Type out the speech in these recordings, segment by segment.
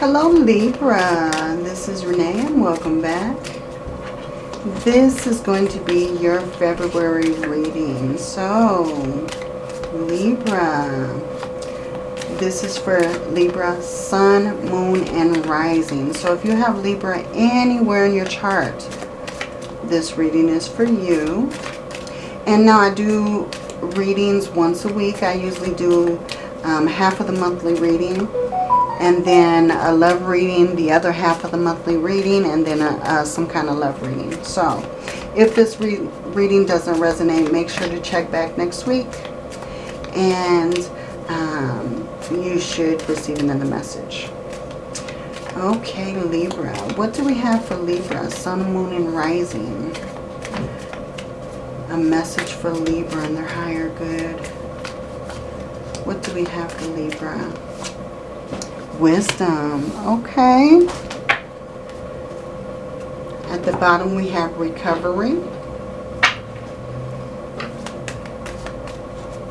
Hello Libra, this is Renee and welcome back. This is going to be your February reading. So, Libra, this is for Libra, Sun, Moon, and Rising. So if you have Libra anywhere in your chart, this reading is for you. And now I do readings once a week. I usually do um, half of the monthly reading and then a love reading, the other half of the monthly reading, and then a, uh, some kind of love reading. So if this re reading doesn't resonate, make sure to check back next week. And um, you should receive another message. Okay, Libra. What do we have for Libra? Sun, Moon, and Rising. A message for Libra and their higher good. What do we have for Libra? Wisdom. Okay. At the bottom we have recovery.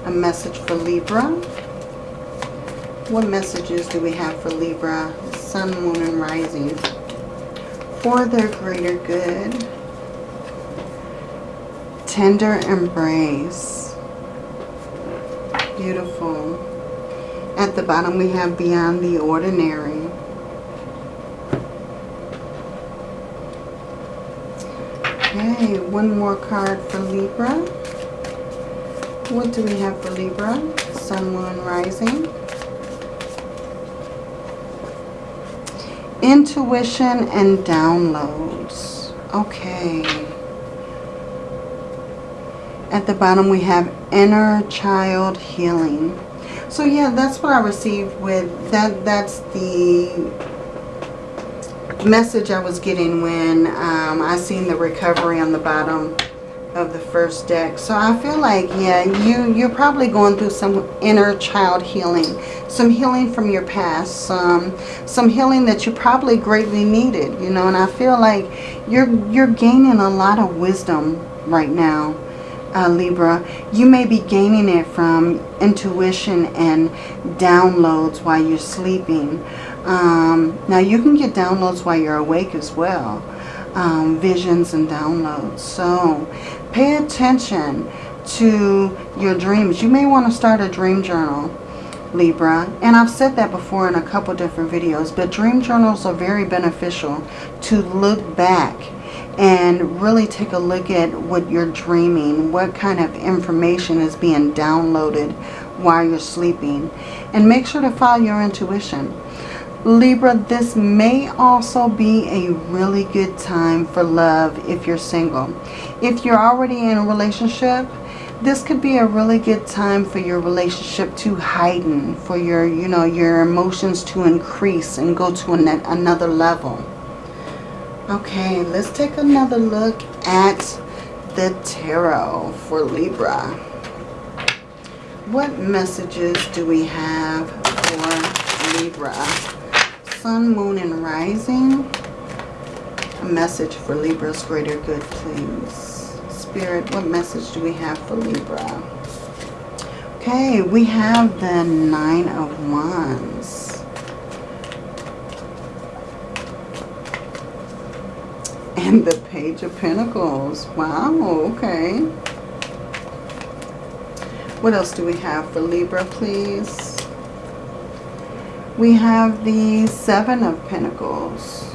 A message for Libra. What messages do we have for Libra? Sun, Moon, and Rising. For their greater good. Tender embrace. Beautiful. At the bottom we have Beyond the Ordinary. Okay, one more card for Libra. What do we have for Libra? Sun, Moon, Rising. Intuition and downloads. Okay. At the bottom we have Inner Child Healing. So yeah, that's what I received with that. That's the message I was getting when um, I seen the recovery on the bottom of the first deck. So I feel like, yeah, you, you're probably going through some inner child healing. Some healing from your past. Some, some healing that you probably greatly needed, you know. And I feel like you're, you're gaining a lot of wisdom right now uh, Libra, you may be gaining it from intuition and downloads while you're sleeping. Um, now, you can get downloads while you're awake as well. Um, visions and downloads. So, pay attention to your dreams. You may want to start a dream journal. Libra. And I've said that before in a couple different videos. But dream journals are very beneficial to look back and really take a look at what you're dreaming, what kind of information is being downloaded while you're sleeping. And make sure to follow your intuition. Libra, this may also be a really good time for love if you're single. If you're already in a relationship, this could be a really good time for your relationship to heighten, for your, you know, your emotions to increase and go to an, another level. Okay, let's take another look at the tarot for Libra. What messages do we have for Libra? Sun, Moon, and Rising. A message for Libra's greater good, please. Spirit, what message do we have for Libra? Okay, we have the Nine of Wands. And the Page of Pentacles. Wow, okay. What else do we have for Libra, please? We have the Seven of Pentacles.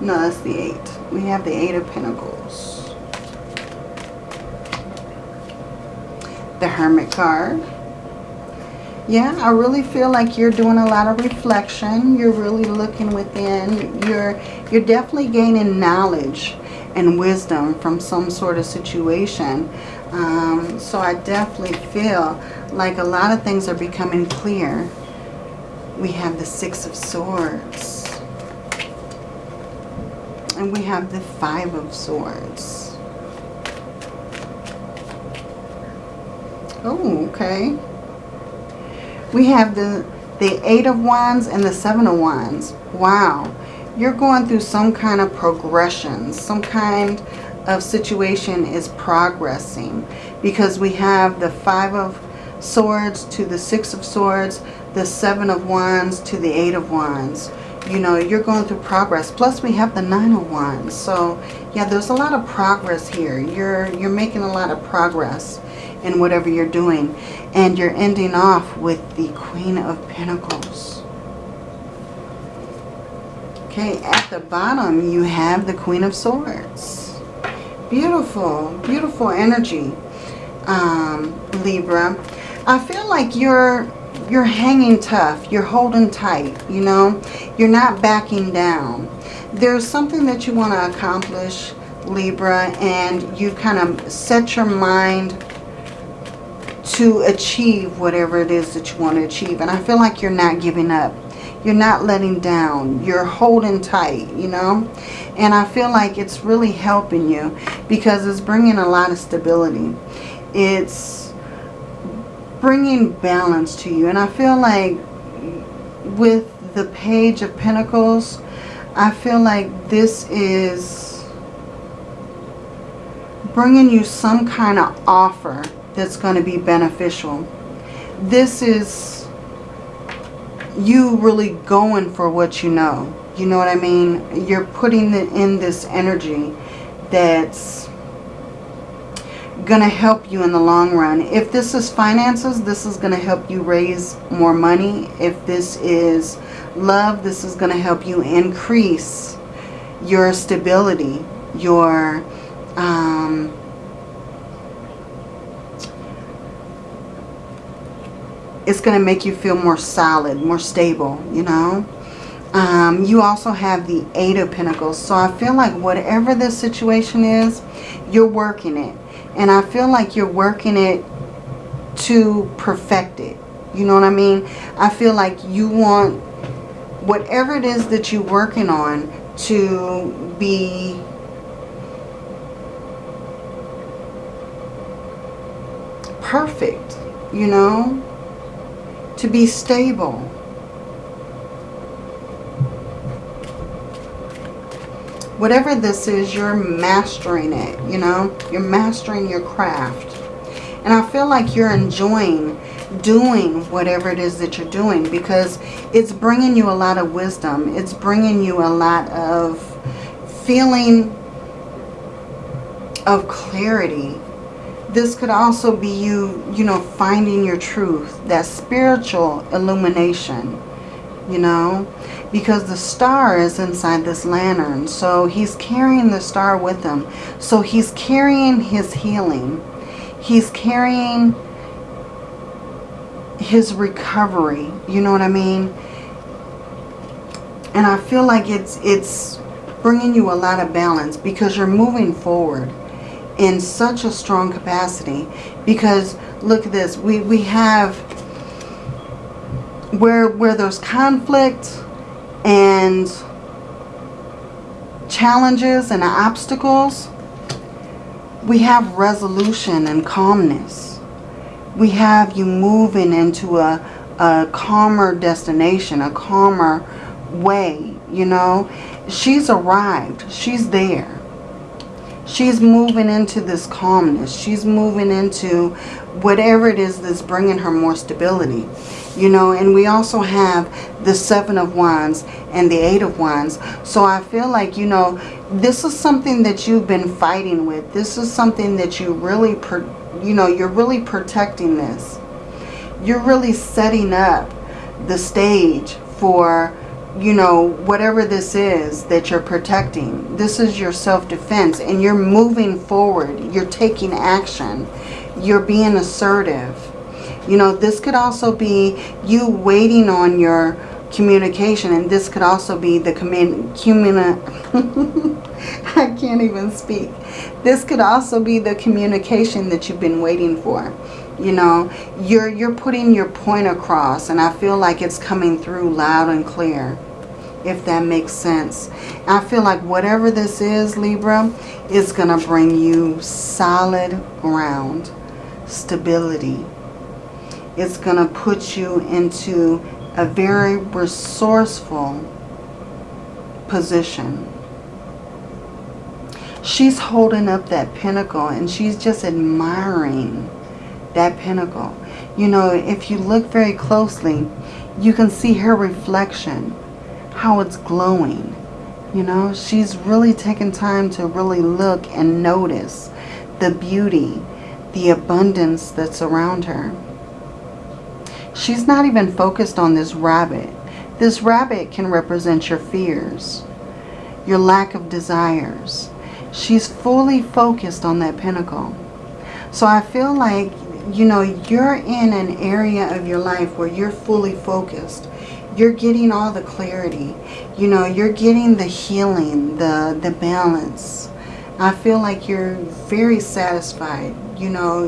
No, that's the Eight. We have the Eight of Pentacles. The Hermit card. Yeah, I really feel like you're doing a lot of reflection. You're really looking within. You're you're definitely gaining knowledge and wisdom from some sort of situation. Um, so I definitely feel like a lot of things are becoming clear. We have the Six of Swords. And we have the Five of Swords. Oh, okay. We have the, the Eight of Wands and the Seven of Wands. Wow you're going through some kind of progression, some kind of situation is progressing because we have the five of Swords to the Six of Swords, the Seven of Wands to the Eight of Wands. You know, you're going through progress. Plus, we have the Nine of Wands. So, yeah, there's a lot of progress here. You're, you're making a lot of progress in whatever you're doing. And you're ending off with the Queen of Pentacles. Okay, at the bottom, you have the Queen of Swords. Beautiful, beautiful energy, um, Libra. I feel like you're you're hanging tough. You're holding tight, you know. You're not backing down. There's something that you want to accomplish, Libra, and you kind of set your mind to achieve whatever it is that you want to achieve. And I feel like you're not giving up. You're not letting down. You're holding tight, you know. And I feel like it's really helping you because it's bringing a lot of stability. It's bringing balance to you. And I feel like with the Page of Pentacles, I feel like this is bringing you some kind of offer that's going to be beneficial. This is you really going for what you know. You know what I mean? You're putting in this energy that's going to help you in the long run. If this is finances, this is going to help you raise more money. If this is love, this is going to help you increase your stability, your... Um, it's going to make you feel more solid, more stable, you know. Um, you also have the Eight of Pentacles. So I feel like whatever the situation is, you're working it. And I feel like you're working it to perfect it. You know what I mean? I feel like you want whatever it is that you're working on to be perfect, you know, to be stable. whatever this is, you're mastering it, you know. You're mastering your craft. And I feel like you're enjoying doing whatever it is that you're doing because it's bringing you a lot of wisdom. It's bringing you a lot of feeling of clarity. This could also be you, you know, finding your truth, that spiritual illumination, you know because the star is inside this lantern. So he's carrying the star with him. So he's carrying his healing. He's carrying his recovery. You know what I mean? And I feel like it's it's bringing you a lot of balance because you're moving forward in such a strong capacity. Because look at this. We, we have where, where there's conflict and challenges and obstacles, we have resolution and calmness. We have you moving into a, a calmer destination, a calmer way, you know. She's arrived. She's there. She's moving into this calmness. She's moving into whatever it is that's bringing her more stability you know? And we also have the seven of wands and the eight of wands. So i feel like you know this is something that you've been fighting with. This is something that you really you know you're really protecting this. You're really setting up the stage for you know whatever this is that you're protecting this is your self-defense and you're moving forward you're taking action you're being assertive you know, this could also be you waiting on your communication. And this could also be the communi I can't even speak. This could also be the communication that you've been waiting for. You know, you're, you're putting your point across. And I feel like it's coming through loud and clear if that makes sense. I feel like whatever this is, Libra, is going to bring you solid ground, stability, it's going to put you into a very resourceful position. She's holding up that pentacle and she's just admiring that pentacle. You know, if you look very closely, you can see her reflection, how it's glowing. You know, she's really taken time to really look and notice the beauty, the abundance that's around her. She's not even focused on this rabbit. This rabbit can represent your fears, your lack of desires. She's fully focused on that pentacle. So I feel like, you know, you're in an area of your life where you're fully focused. You're getting all the clarity. You know, you're getting the healing, the, the balance. I feel like you're very satisfied. You know,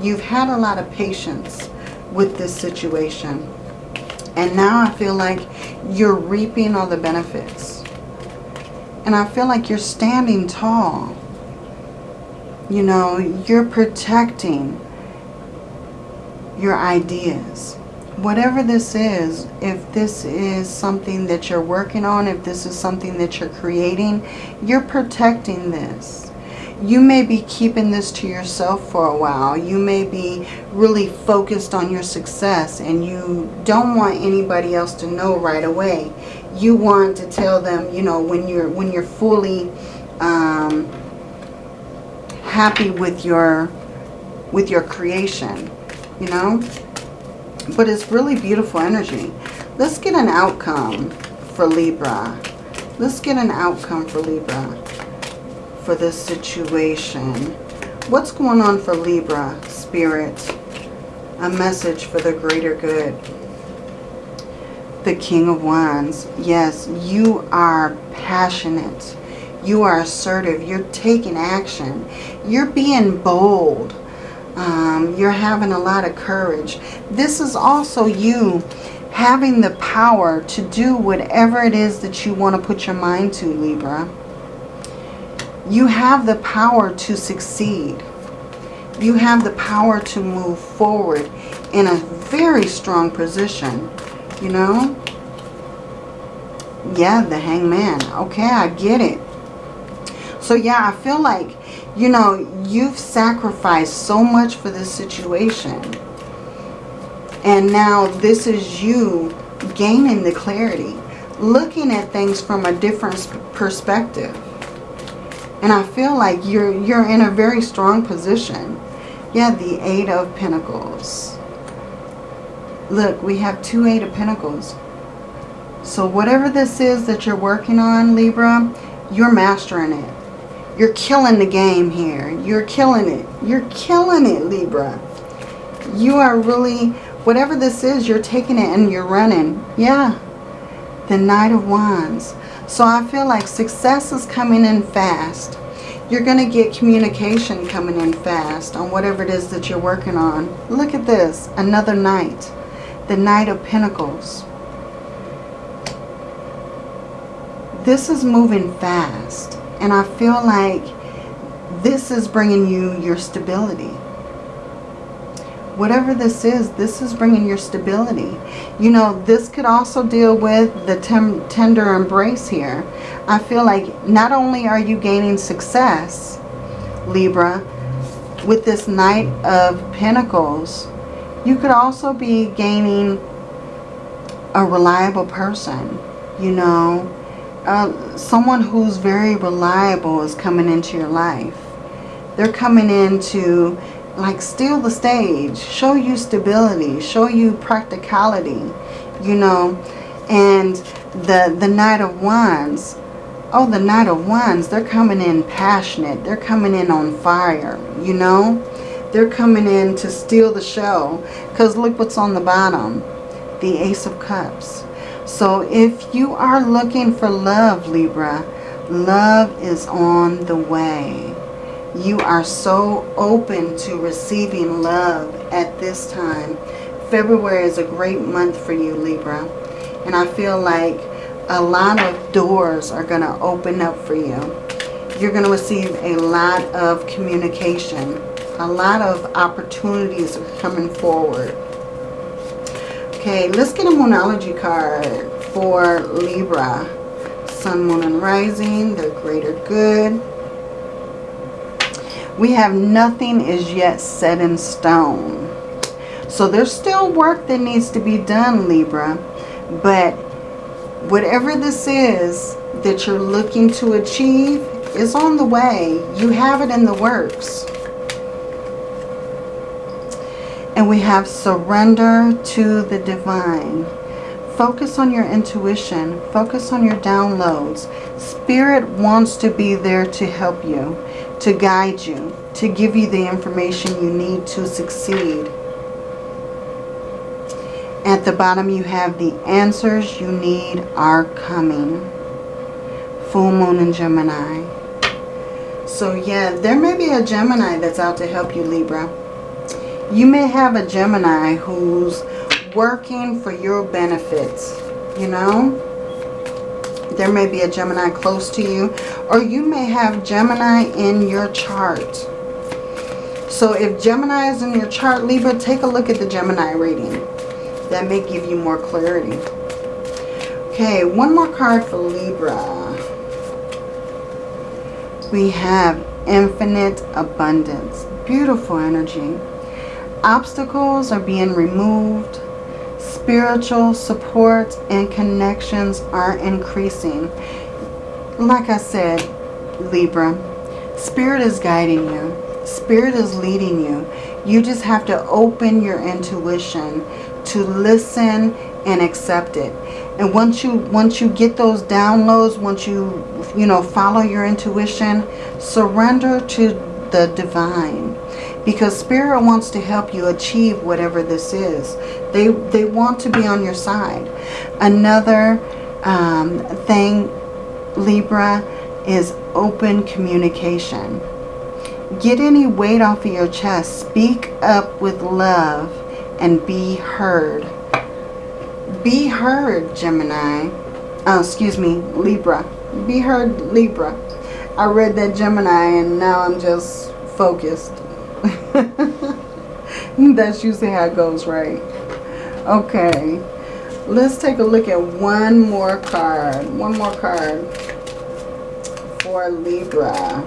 you've had a lot of patience with this situation. And now I feel like you're reaping all the benefits. And I feel like you're standing tall. You know, you're protecting your ideas. Whatever this is, if this is something that you're working on, if this is something that you're creating, you're protecting this you may be keeping this to yourself for a while. You may be really focused on your success and you don't want anybody else to know right away. You want to tell them, you know, when you're when you're fully um, happy with your with your creation, you know. But it's really beautiful energy. Let's get an outcome for Libra. Let's get an outcome for Libra for this situation. What's going on for Libra, Spirit? A message for the greater good. The King of Wands. Yes, you are passionate. You are assertive. You're taking action. You're being bold. Um, you're having a lot of courage. This is also you having the power to do whatever it is that you want to put your mind to, Libra. You have the power to succeed. You have the power to move forward in a very strong position, you know. Yeah, the hangman. Okay, I get it. So yeah, I feel like, you know, you've sacrificed so much for this situation. And now this is you gaining the clarity. Looking at things from a different perspective. And I feel like you're, you're in a very strong position. Yeah, the Eight of Pentacles. Look, we have two Eight of Pentacles. So whatever this is that you're working on, Libra, you're mastering it. You're killing the game here. You're killing it. You're killing it, Libra. You are really, whatever this is, you're taking it and you're running. Yeah. The Knight of Wands. So I feel like success is coming in fast. You're going to get communication coming in fast on whatever it is that you're working on. Look at this. Another Knight. The Knight of Pentacles. This is moving fast. And I feel like this is bringing you your stability whatever this is, this is bringing your stability. You know, this could also deal with the tender embrace here. I feel like not only are you gaining success, Libra, with this Knight of Pentacles, you could also be gaining a reliable person, you know. Uh, someone who's very reliable is coming into your life. They're coming into like steal the stage, show you stability, show you practicality, you know. And the, the Knight of Wands, oh, the Knight of Wands, they're coming in passionate. They're coming in on fire, you know. They're coming in to steal the show. Because look what's on the bottom. The Ace of Cups. So if you are looking for love, Libra, love is on the way you are so open to receiving love at this time. February is a great month for you, Libra. And I feel like a lot of doors are going to open up for you. You're going to receive a lot of communication. A lot of opportunities are coming forward. Okay, let's get a Moonology card for Libra. Sun, Moon, and Rising, the greater good. We have nothing is yet set in stone. So there's still work that needs to be done, Libra. But whatever this is that you're looking to achieve is on the way. You have it in the works. And we have surrender to the divine. Focus on your intuition. Focus on your downloads. Spirit wants to be there to help you, to guide you, to give you the information you need to succeed. At the bottom you have the answers you need are coming. Full Moon in Gemini. So yeah, there may be a Gemini that's out to help you, Libra. You may have a Gemini who's working for your benefits, you know. There may be a Gemini close to you. Or you may have Gemini in your chart. So if Gemini is in your chart, Libra, take a look at the Gemini reading. That may give you more clarity. Okay, one more card for Libra. We have infinite abundance. Beautiful energy. Obstacles are being removed. Spiritual support and connections are increasing. Like I said, Libra, Spirit is guiding you. Spirit is leading you. You just have to open your intuition to listen and accept it. And once you once you get those downloads, once you you know follow your intuition, surrender to the divine because spirit wants to help you achieve whatever this is. They they want to be on your side. Another um, thing libra is open communication. Get any weight off of your chest. Speak up with love and be heard. Be heard gemini. Oh excuse me libra. Be heard libra. I read that gemini and now i'm just focused That's usually how it goes, right? Okay. Let's take a look at one more card. One more card for Libra.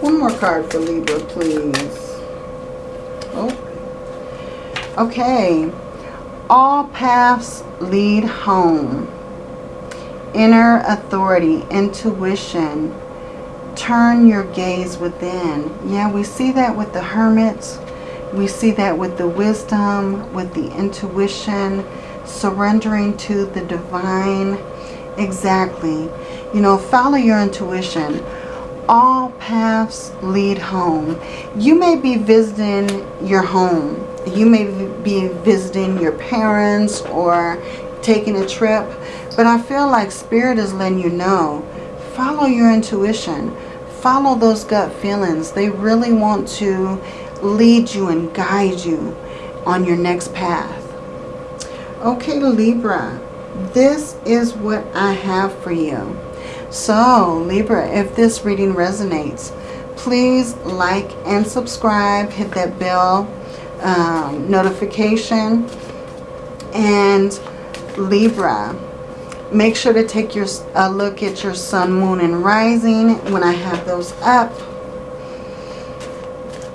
One more card for Libra, please. Oh. Okay. All paths lead home. Inner authority, intuition, turn your gaze within. Yeah, we see that with the hermits. We see that with the wisdom, with the intuition, surrendering to the divine. Exactly. You know, follow your intuition. All paths lead home. You may be visiting your home. You may be visiting your parents or taking a trip. But I feel like Spirit is letting you know, follow your intuition follow those gut feelings. They really want to lead you and guide you on your next path. Okay, Libra, this is what I have for you. So, Libra, if this reading resonates, please like and subscribe. Hit that bell um, notification. And Libra, Make sure to take your a look at your sun, moon, and rising when I have those up.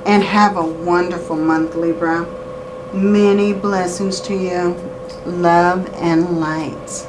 And have a wonderful month, Libra. Many blessings to you. Love and light.